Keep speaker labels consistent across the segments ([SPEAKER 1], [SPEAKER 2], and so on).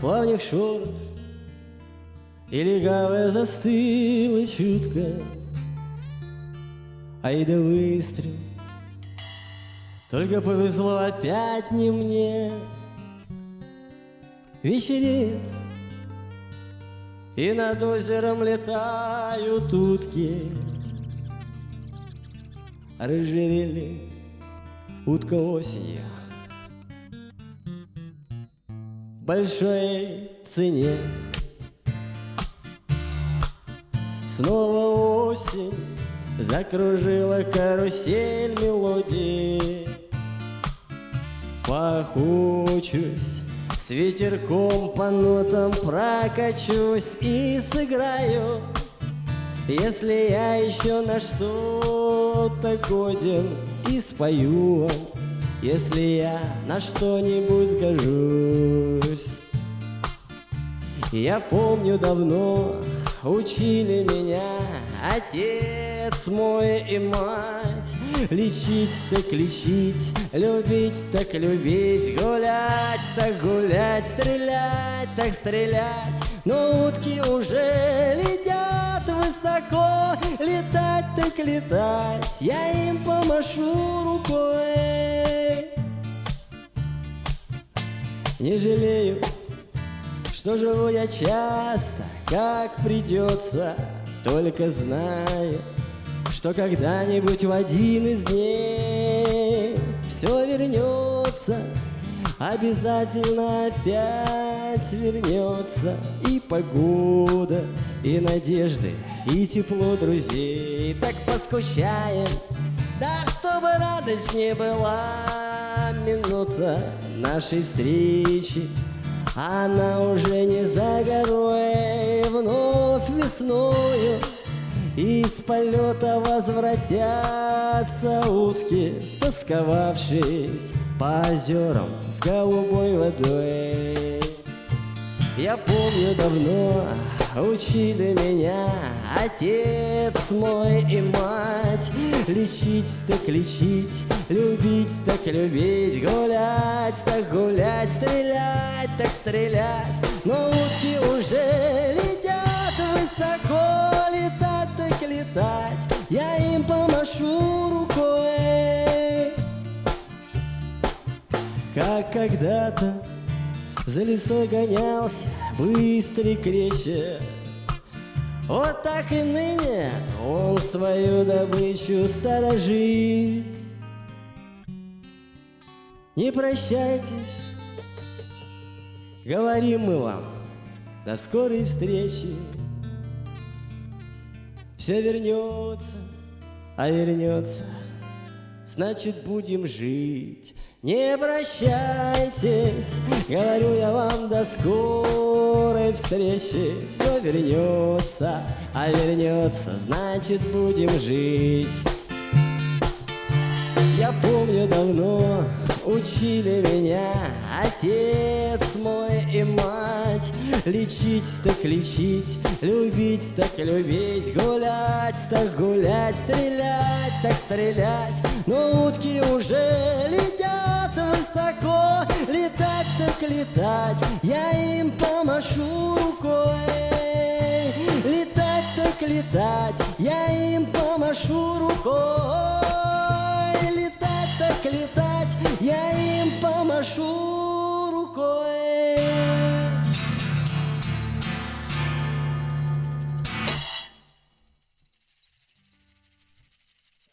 [SPEAKER 1] плавник шорох, И легавая застыла чутко, Ай да выстрел, Только повезло опять не мне. Вечереет, и над озером летают утки, Рыжевели утка осенью большой цене. Снова осень Закружила карусель мелодии. Похучусь С ветерком по нотам прокачусь И сыграю. Если я еще на что-то годен И спою Если я на что-нибудь сгожусь Я помню давно учили меня Отец мой и мать. Лечить так лечить, любить так любить Гулять так гулять, стрелять так стрелять. Но утки уже летят высоко Летать так летать, я им помашу рукой Не жалею что живу я часто, как придется, Только знаю, что когда-нибудь в один из дней Все вернется, обязательно опять вернется И погода, и надежды, и тепло друзей. Так поскучаем, да чтобы радость не была Минута нашей встречи. Она уже не за горой, вновь весною. Из полета возвратятся утки, Стосковавшись по озерам с голубой водой. Я помню давно учили меня отец мой и мать. Лечить так лечить, любить так любить Гулять так гулять, стрелять так стрелять. Но утки уже летят высоко Летать так летать, я им помашу рукой. Как когда-то за лесой гонялся быстрый кречет Вот так и ныне он свою добычу сторожит Не прощайтесь, говорим мы вам. До скорой встречи. Все вернется, а вернется. Значит будем жить. Не прощайтесь, говорю я вам до скорой встречи. Все вернется, а вернется, значит будем жить Я помню давно учили меня Отец мой и мать. Лечить так лечить, любить так любить Гулять так гулять, стрелять так стрелять. Но утки уже летят высоко Летать так летать, я им помашу рукой. Летать так летать, я им помашу рукой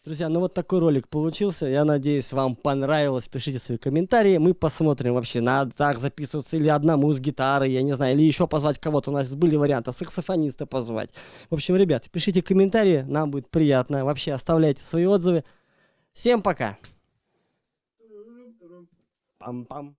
[SPEAKER 1] Друзья, ну вот такой ролик получился. Я надеюсь, вам понравилось. Пишите свои комментарии. Мы посмотрим вообще, надо так записываться или одному с гитарой, я не знаю, или еще позвать кого-то. У нас были варианты саксофониста позвать. В общем, ребят, пишите комментарии, нам будет приятно. Вообще, оставляйте свои отзывы. Всем пока! Пам-пам.